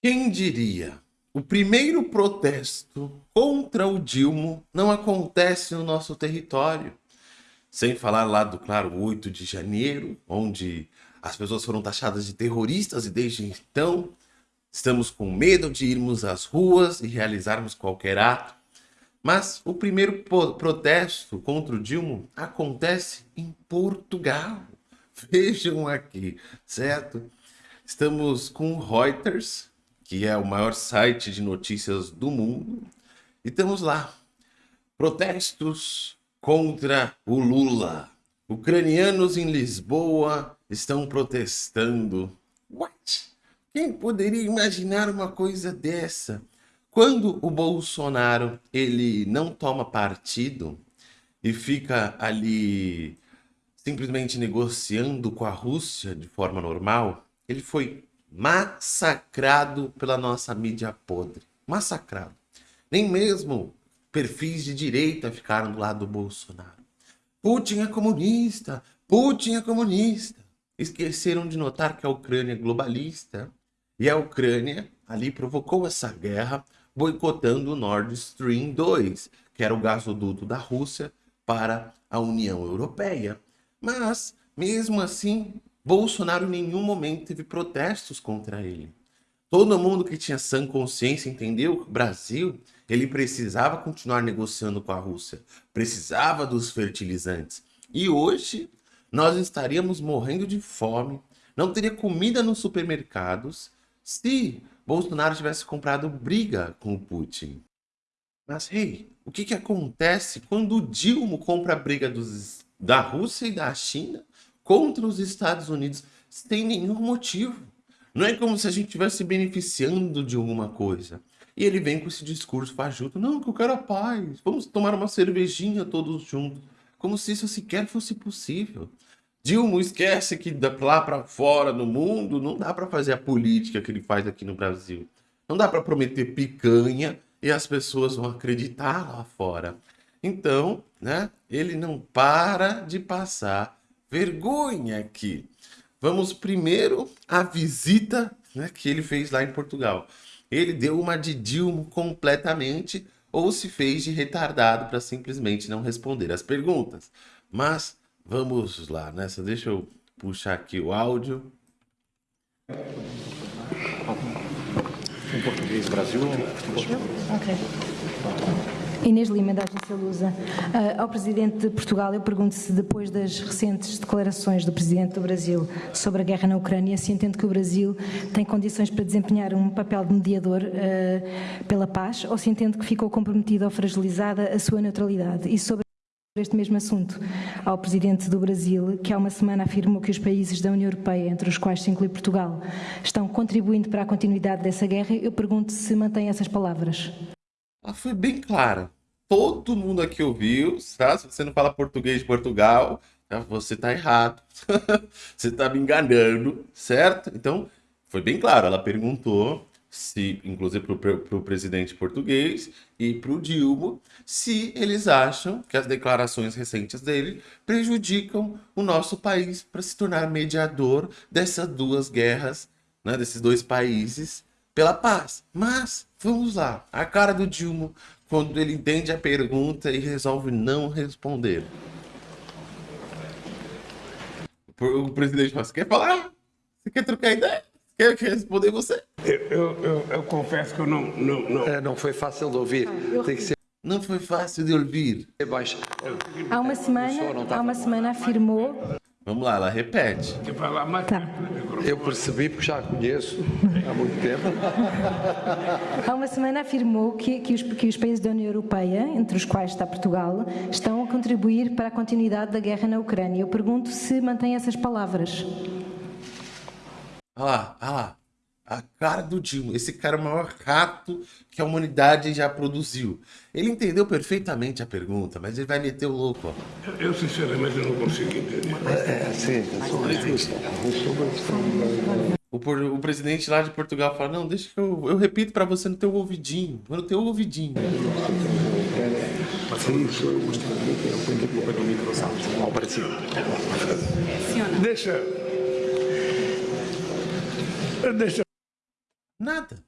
Quem diria? O primeiro protesto contra o Dilma não acontece no nosso território. Sem falar lá do, claro, 8 de janeiro, onde as pessoas foram taxadas de terroristas e desde então estamos com medo de irmos às ruas e realizarmos qualquer ato. Mas o primeiro protesto contra o Dilma acontece em Portugal. Vejam aqui, certo? Estamos com Reuters, que é o maior site de notícias do mundo. E estamos lá. Protestos contra o Lula. Ucranianos em Lisboa estão protestando. What? Quem poderia imaginar uma coisa dessa? Quando o Bolsonaro ele não toma partido e fica ali simplesmente negociando com a Rússia de forma normal, ele foi massacrado pela nossa mídia podre. Massacrado. Nem mesmo perfis de direita ficaram do lado do Bolsonaro. Putin é comunista, Putin é comunista. Esqueceram de notar que a Ucrânia é globalista. E a Ucrânia ali provocou essa guerra boicotando o Nord Stream 2, que era o gasoduto da Rússia para a União Europeia. Mas, mesmo assim, Bolsonaro em nenhum momento teve protestos contra ele. Todo mundo que tinha sã consciência entendeu que o Brasil ele precisava continuar negociando com a Rússia, precisava dos fertilizantes. E hoje nós estaríamos morrendo de fome, não teria comida nos supermercados se Bolsonaro tivesse comprado briga com o Putin. Mas, hey, o que, que acontece quando o Dilma compra a briga dos, da Rússia e da China contra os Estados Unidos sem nenhum motivo. Não é como se a gente estivesse beneficiando de alguma coisa. E ele vem com esse discurso fajuto. Não, que eu quero a paz. Vamos tomar uma cervejinha todos juntos. Como se isso sequer fosse possível. Dilma esquece que lá para fora no mundo não dá para fazer a política que ele faz aqui no Brasil. Não dá para prometer picanha e as pessoas vão acreditar lá fora. Então, né, ele não para de passar vergonha aqui. Vamos primeiro à visita né, que ele fez lá em Portugal. Ele deu uma de Dilma completamente ou se fez de retardado para simplesmente não responder as perguntas. Mas vamos lá nessa. Deixa eu puxar aqui o áudio. Em português, Brasil? Ok. Inês Lima, da Agência Lusa. Uh, ao Presidente de Portugal, eu pergunto se depois das recentes declarações do Presidente do Brasil sobre a guerra na Ucrânia, se entende que o Brasil tem condições para desempenhar um papel de mediador uh, pela paz ou se entende que ficou comprometida ou fragilizada a sua neutralidade. E sobre este mesmo assunto ao Presidente do Brasil, que há uma semana afirmou que os países da União Europeia, entre os quais se inclui Portugal, estão contribuindo para a continuidade dessa guerra, eu pergunto se mantém essas palavras. Ela foi bem clara. Todo mundo aqui ouviu, tá? Se você não fala português de Portugal, tá? você tá errado. você tá me enganando, certo? Então, foi bem claro. Ela perguntou se, inclusive para o presidente português e para o Dilma, se eles acham que as declarações recentes dele prejudicam o nosso país para se tornar mediador dessas duas guerras, né, desses dois países pela paz. Mas, vamos lá, a cara do Dilma, quando ele entende a pergunta e resolve não responder. O presidente fala, você quer falar? Você quer trocar ideia? Quer, quer responder você? Eu, eu, eu, eu, confesso que eu não... Não, não. É, não foi fácil de ouvir. Tem que ser... Não foi fácil de ouvir. Há uma semana, há uma semana afirmou Vamos lá, ela repete. Tá. Eu percebi porque já a conheço há muito tempo. Há uma semana afirmou que, que, os, que os países da União Europeia, entre os quais está Portugal, estão a contribuir para a continuidade da guerra na Ucrânia. Eu pergunto se mantém essas palavras. Olha lá, olha lá. A cara do Dilma. Esse cara é o maior rato que a humanidade já produziu. Ele entendeu perfeitamente a pergunta, mas ele vai meter o louco. Ó. Eu, sinceramente, não consigo entender. É, é sim. O, o presidente lá de Portugal fala, não, deixa que eu, eu repito para você no teu ouvidinho. No teu ouvidinho. Deixa... Deixa... Nada.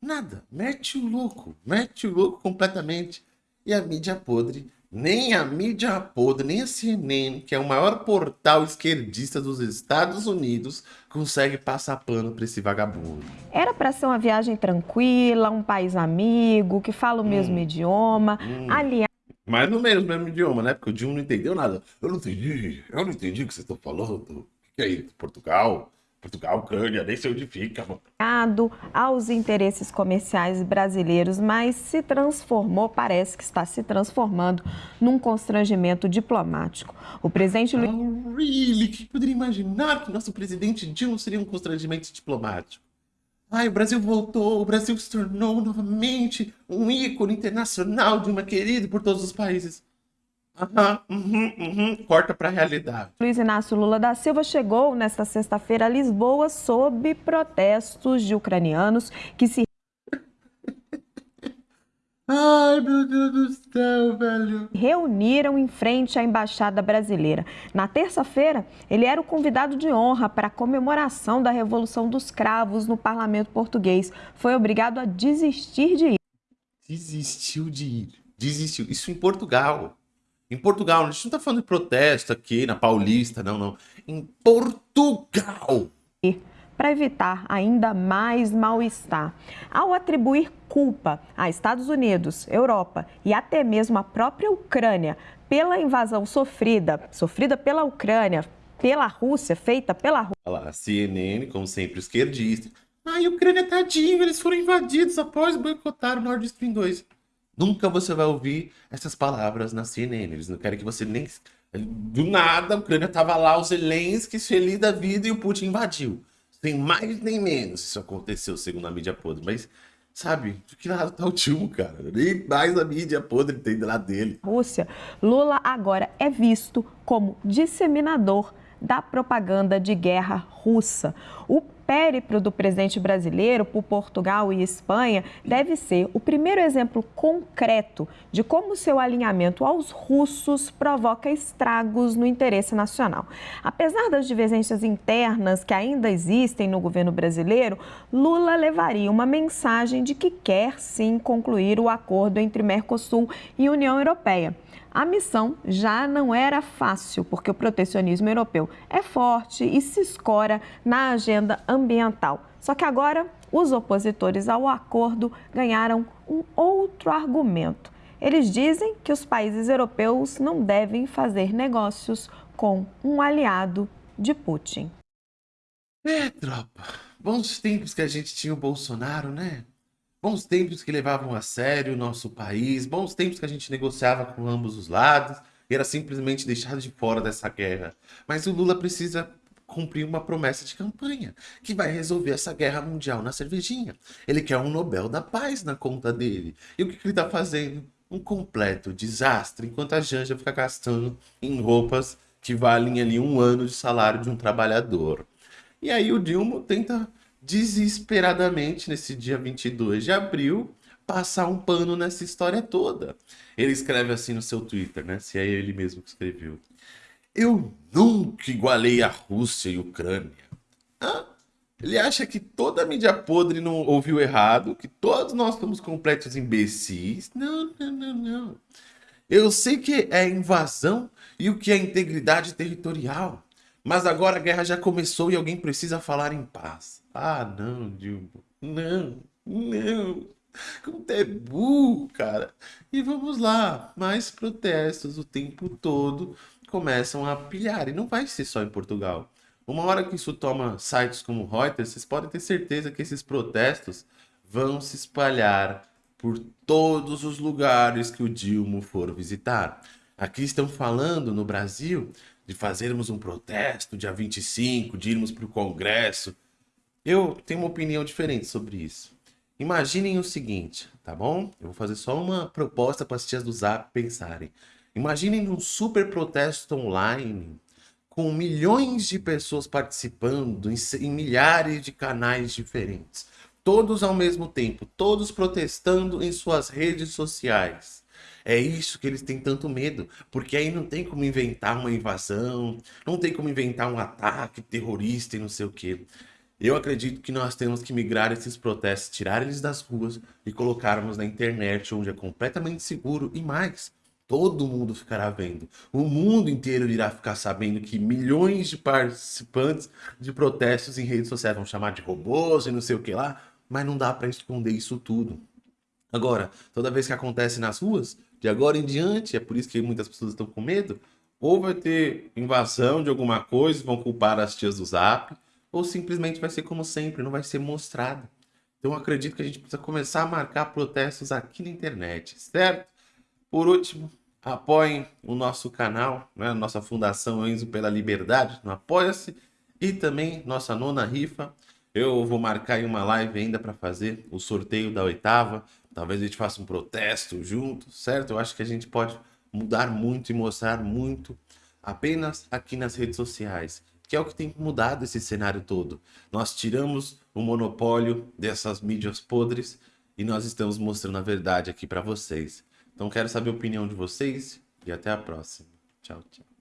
Nada. Mete o louco. Mete o louco completamente. E a mídia podre, nem a mídia podre, nem a CNN, que é o maior portal esquerdista dos Estados Unidos, consegue passar pano para esse vagabundo. Era para ser uma viagem tranquila, um país amigo, que fala o mesmo hum. idioma, hum. aliás mas no mesmo, mesmo idioma, né? Porque o Dilma não entendeu nada. Eu não entendi, eu não entendi o que vocês estão falando. O que é isso? Portugal? Portugal, Ucrânia, nem sei onde fica, mano. aos interesses comerciais brasileiros, mas se transformou, parece que está se transformando num constrangimento diplomático. O presidente Luiz... Oh, really? Quem poderia imaginar que nosso presidente Dilma seria um constrangimento diplomático? Ai, o Brasil voltou, o Brasil se tornou novamente um ícone internacional de uma querida por todos os países. Uhum, uhum, corta para a realidade. Luiz Inácio Lula da Silva chegou nesta sexta-feira a Lisboa sob protestos de ucranianos que se Ai, meu Deus do céu, velho. Reuniram em frente à embaixada brasileira. Na terça-feira, ele era o convidado de honra para a comemoração da Revolução dos Cravos no parlamento português. Foi obrigado a desistir de ir. Desistiu de ir. Desistiu. Isso em Portugal. Em Portugal, a gente não está falando de protesto aqui na Paulista, não, não. Em Portugal. Para evitar ainda mais mal-estar. Ao atribuir culpa a Estados Unidos, Europa e até mesmo a própria Ucrânia pela invasão sofrida, sofrida pela Ucrânia, pela Rússia, feita pela Rússia. Olha lá, a CNN, como sempre, esquerdista. Ai, Ucrânia, tadinho, eles foram invadidos após boicotar o Nord Stream 2. Nunca você vai ouvir essas palavras na CNN. Eles não querem que você nem... Do nada, a Ucrânia tava lá, o Zelensky feliz da vida e o Putin invadiu. Sem mais nem menos isso aconteceu, segundo a mídia podre. Mas, sabe, de que lado tá o tio, cara? Nem mais a mídia podre tem lado dele. Rússia, Lula agora é visto como disseminador da propaganda de guerra russa. O périplo do presidente brasileiro por Portugal e Espanha deve ser o primeiro exemplo concreto de como seu alinhamento aos russos provoca estragos no interesse nacional. Apesar das divergências internas que ainda existem no governo brasileiro, Lula levaria uma mensagem de que quer sim concluir o acordo entre Mercosul e União Europeia. A missão já não era fácil, porque o protecionismo europeu é forte e se escora na agenda ambiental. Só que agora, os opositores ao acordo ganharam um outro argumento. Eles dizem que os países europeus não devem fazer negócios com um aliado de Putin. É, tropa. Bons tempos que a gente tinha o Bolsonaro, né? Bons tempos que levavam a sério o nosso país, bons tempos que a gente negociava com ambos os lados era simplesmente deixado de fora dessa guerra. Mas o Lula precisa cumprir uma promessa de campanha, que vai resolver essa guerra mundial na cervejinha. Ele quer um Nobel da Paz na conta dele. E o que, que ele está fazendo? Um completo desastre, enquanto a Janja fica gastando em roupas que valem ali um ano de salário de um trabalhador. E aí o Dilma tenta desesperadamente nesse dia 22 de abril passar um pano nessa história toda. Ele escreve assim no seu Twitter, né? Se é ele mesmo que escreveu. Eu nunca igualei a Rússia e a Ucrânia. Hã? Ele acha que toda a mídia podre não ouviu errado, que todos nós somos completos imbecis. Não, não, não, não. Eu sei que é invasão e o que é integridade territorial. Mas agora a guerra já começou e alguém precisa falar em paz. Ah, não, Dilma. Não, não. Como é burro, cara. E vamos lá. Mais protestos o tempo todo começam a pilhar. E não vai ser só em Portugal. Uma hora que isso toma sites como Reuters, vocês podem ter certeza que esses protestos vão se espalhar por todos os lugares que o Dilma for visitar. Aqui estão falando no Brasil de fazermos um protesto dia 25, de irmos para o Congresso. Eu tenho uma opinião diferente sobre isso. Imaginem o seguinte, tá bom? Eu vou fazer só uma proposta para as tias do Zap pensarem. Imaginem um super protesto online com milhões de pessoas participando em, em milhares de canais diferentes. Todos ao mesmo tempo, todos protestando em suas redes sociais. É isso que eles têm tanto medo, porque aí não tem como inventar uma invasão, não tem como inventar um ataque terrorista e não sei o que. Eu acredito que nós temos que migrar esses protestos, tirar eles das ruas e colocarmos na internet, onde é completamente seguro e mais. Todo mundo ficará vendo. O mundo inteiro irá ficar sabendo que milhões de participantes de protestos em redes sociais vão chamar de robôs e não sei o que lá, mas não dá para esconder isso tudo. Agora, toda vez que acontece nas ruas, de agora em diante, é por isso que muitas pessoas estão com medo, ou vai ter invasão de alguma coisa, vão culpar as tias do Zap, ou simplesmente vai ser como sempre, não vai ser mostrado. Então acredito que a gente precisa começar a marcar protestos aqui na internet, certo? Por último, apoiem o nosso canal, né? nossa Fundação Enzo pela Liberdade, no Apoia-se, e também nossa nona rifa. Eu vou marcar uma live ainda para fazer o sorteio da oitava. Talvez a gente faça um protesto junto, certo? Eu acho que a gente pode mudar muito e mostrar muito apenas aqui nas redes sociais que é o que tem mudado esse cenário todo. Nós tiramos o monopólio dessas mídias podres e nós estamos mostrando a verdade aqui para vocês. Então quero saber a opinião de vocês e até a próxima. Tchau, tchau.